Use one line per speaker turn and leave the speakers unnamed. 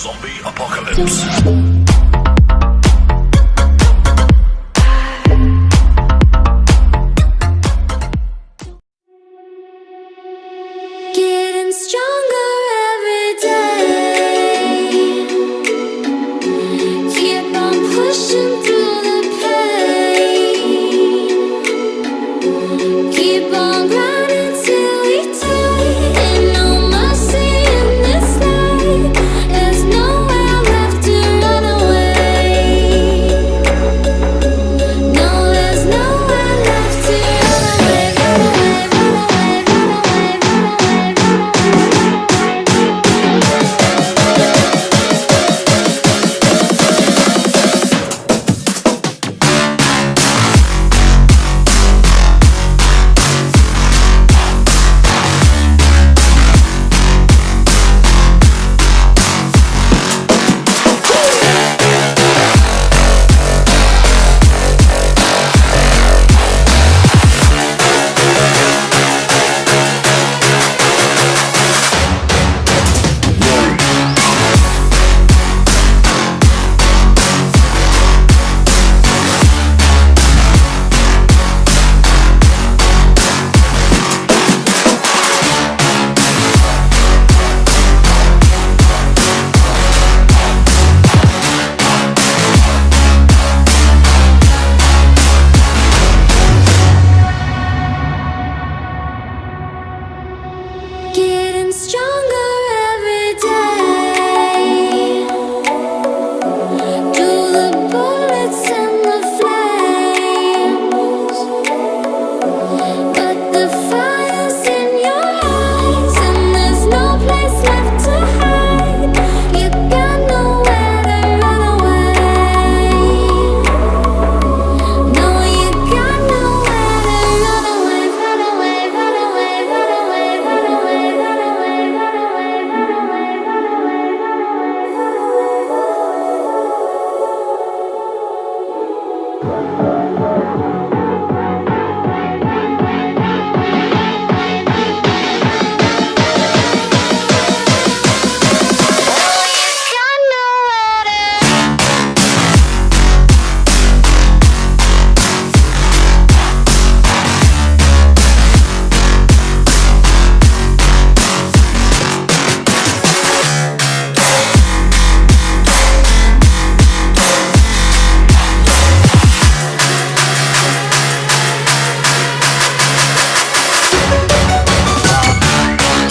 Zombie Apocalypse.